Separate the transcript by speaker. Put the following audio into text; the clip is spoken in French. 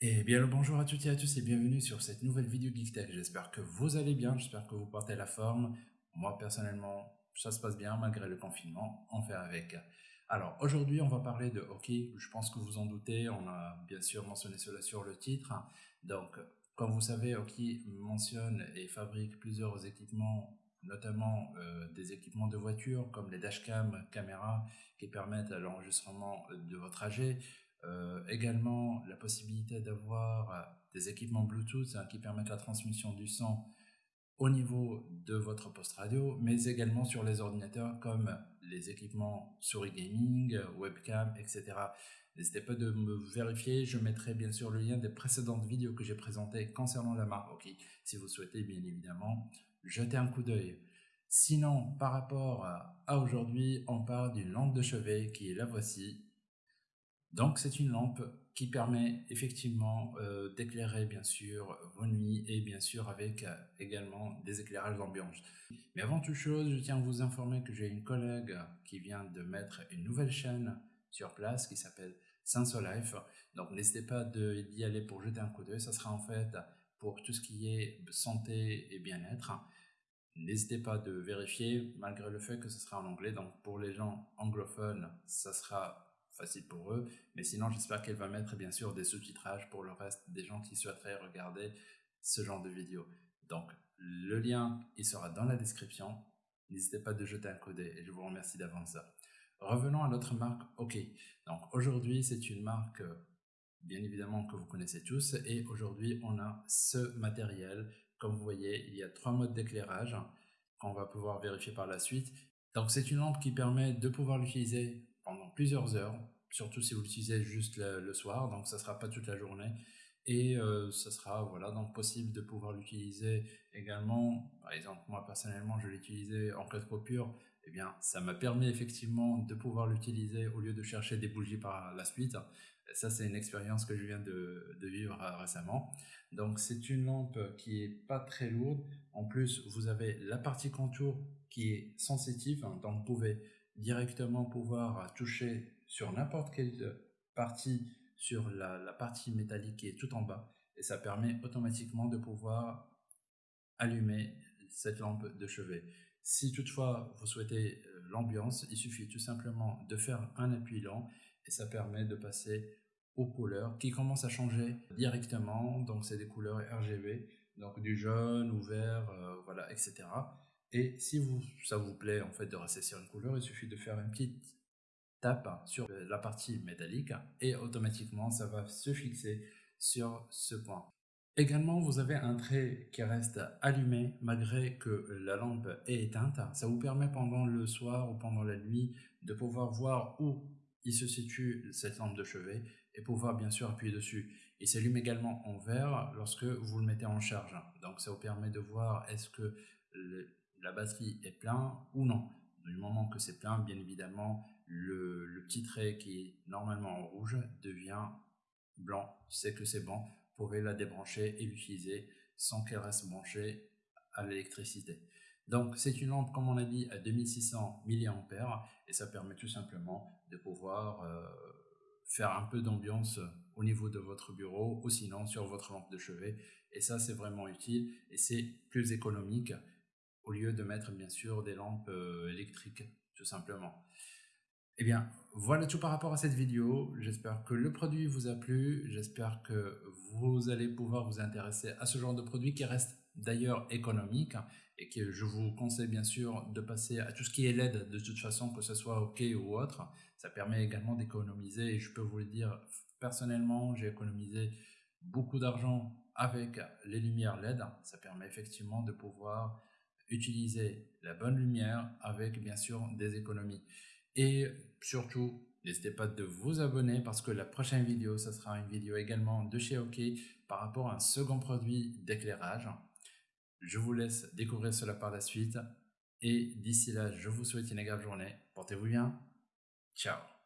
Speaker 1: Et bien le bonjour à toutes et à tous et bienvenue sur cette nouvelle vidéo GeekTech. J'espère que vous allez bien, j'espère que vous portez la forme. Moi personnellement, ça se passe bien malgré le confinement, on fait avec. Alors aujourd'hui on va parler de hockey, je pense que vous en doutez, on a bien sûr mentionné cela sur le titre. Donc comme vous savez, Hockey mentionne et fabrique plusieurs équipements notamment euh, des équipements de voiture comme les dashcam, caméras qui permettent l'enregistrement de votre trajet, euh, également, la possibilité d'avoir euh, des équipements Bluetooth hein, qui permettent la transmission du son au niveau de votre poste radio, mais également sur les ordinateurs comme les équipements souris gaming, webcam, etc. N'hésitez pas de me vérifier, je mettrai bien sûr le lien des précédentes vidéos que j'ai présentées concernant la marque OK, si vous souhaitez bien évidemment jeter un coup d'œil. Sinon, par rapport à aujourd'hui, on parle d'une lampe de chevet qui est la voici, donc c'est une lampe qui permet effectivement euh, d'éclairer bien sûr vos nuits et bien sûr avec euh, également des éclairages d'ambiance. Mais avant toute chose, je tiens à vous informer que j'ai une collègue qui vient de mettre une nouvelle chaîne sur place qui s'appelle Sensolife. Donc n'hésitez pas d'y aller pour jeter un coup d'œil. Ça sera en fait pour tout ce qui est santé et bien-être. N'hésitez pas de vérifier malgré le fait que ce sera en anglais. Donc pour les gens anglophones, ça sera facile pour eux. Mais sinon, j'espère qu'elle va mettre bien sûr des sous-titrages pour le reste des gens qui souhaiteraient regarder ce genre de vidéo. Donc, le lien, il sera dans la description. N'hésitez pas de jeter un coup d'œil et je vous remercie d'avance. Revenons à notre marque OK. Donc, aujourd'hui, c'est une marque, bien évidemment, que vous connaissez tous. Et aujourd'hui, on a ce matériel. Comme vous voyez, il y a trois modes d'éclairage qu'on va pouvoir vérifier par la suite. Donc, c'est une lampe qui permet de pouvoir l'utiliser plusieurs heures, surtout si vous l'utilisez juste le, soir, donc ça sera pas toute la journée. Et euh, ça sera voilà donc possible de pouvoir l'utiliser également. Par exemple, moi personnellement, je l'utilisais en cas de coupure. Eh bien, ça m'a permis effectivement de pouvoir l'utiliser au lieu de chercher des bougies par la suite. ça, c'est une expérience que je viens de, vivre euh, récemment. Donc, c'est une lampe qui est pas très lourde. En plus, vous avez la partie contour qui est sensitive, hein, donc vous pouvez directement pouvoir toucher sur n'importe quelle partie sur la, partie métallique qui est tout en bas et ça permet automatiquement de pouvoir allumer cette lampe de chevet. Si toutefois vous souhaitez euh, l'ambiance, il suffit tout simplement de faire un appui lent et ça permet de passer aux couleurs qui commencent à changer directement. Donc c'est des couleurs RGB, donc du jaune ou vert, euh, voilà, etc. Et si vous, ça vous plaît en fait de sur une couleur, il suffit de faire une petite tape sur la partie métallique et automatiquement ça va se fixer sur ce point. Également, vous avez un trait qui reste allumé malgré que la lampe est éteinte. Ça vous permet pendant le soir ou pendant la nuit de pouvoir voir où il se situe cette lampe de chevet et pouvoir bien sûr appuyer dessus. Il s'allume également en vert lorsque vous le mettez en charge. Donc ça vous permet de voir est-ce que la batterie est plein ou non. Du moment que c'est plein, bien évidemment, le, petit trait qui est normalement en rouge devient blanc. C'est que c'est bon. Vous pouvez la débrancher et l'utiliser sans qu'elle reste branchée à l'électricité. Donc c'est une lampe, comme on a dit, à 2600 mAh et ça permet tout simplement de pouvoir euh, faire un peu d'ambiance au niveau de votre bureau ou sinon sur votre lampe de chevet. Et ça, c'est vraiment utile et c'est plus économique au lieu de mettre bien sûr des lampes euh, électriques, tout simplement. Eh bien, voilà tout par rapport à cette vidéo. J'espère que le produit vous a plu. J'espère que vous allez pouvoir vous intéresser à ce genre de produit qui reste d'ailleurs économique et que je vous conseille bien sûr de passer à tout ce qui est LED de toute façon, que ce soit OK ou autre. Ça permet également d'économiser et je peux vous le dire personnellement, j'ai économisé beaucoup d'argent avec les lumières LED. Ça permet effectivement de pouvoir utiliser la bonne lumière avec bien sûr des économies. Et surtout, n'hésitez pas de vous abonner parce que la prochaine vidéo, ça sera une vidéo également de chez OK par rapport à un second produit d'éclairage. Je vous laisse découvrir cela par la suite et d'ici là, je vous souhaite une agréable journée. Portez-vous bien. Ciao